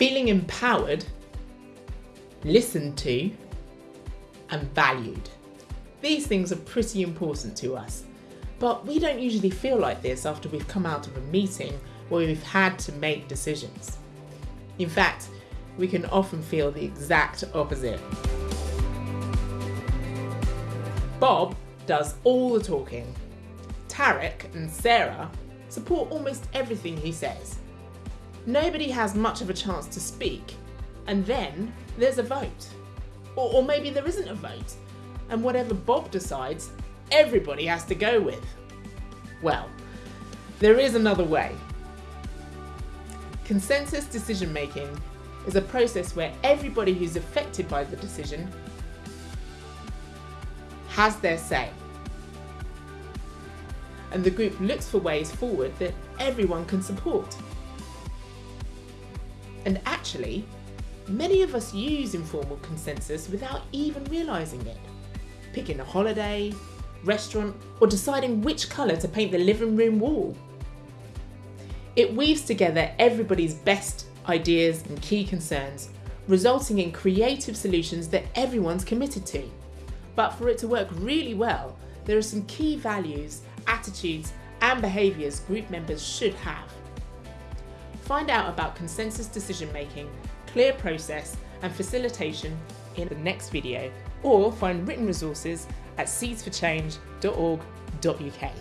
feeling empowered, listened to, and valued. These things are pretty important to us, but we don't usually feel like this after we've come out of a meeting where we've had to make decisions. In fact, we can often feel the exact opposite. Bob does all the talking. Tarek and Sarah support almost everything he says. Nobody has much of a chance to speak, and then there's a vote. Or, or maybe there isn't a vote, and whatever Bob decides, everybody has to go with. Well, there is another way. Consensus decision making is a process where everybody who's affected by the decision has their say. And the group looks for ways forward that everyone can support. And actually, many of us use informal consensus without even realising it. Picking a holiday, restaurant, or deciding which colour to paint the living room wall. It weaves together everybody's best ideas and key concerns, resulting in creative solutions that everyone's committed to. But for it to work really well, there are some key values, attitudes, and behaviours group members should have. Find out about consensus decision making, clear process, and facilitation in the next video, or find written resources at seedsforchange.org.uk.